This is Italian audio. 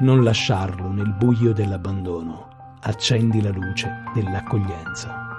Non lasciarlo nel buio dell'abbandono. Accendi la luce dell'accoglienza.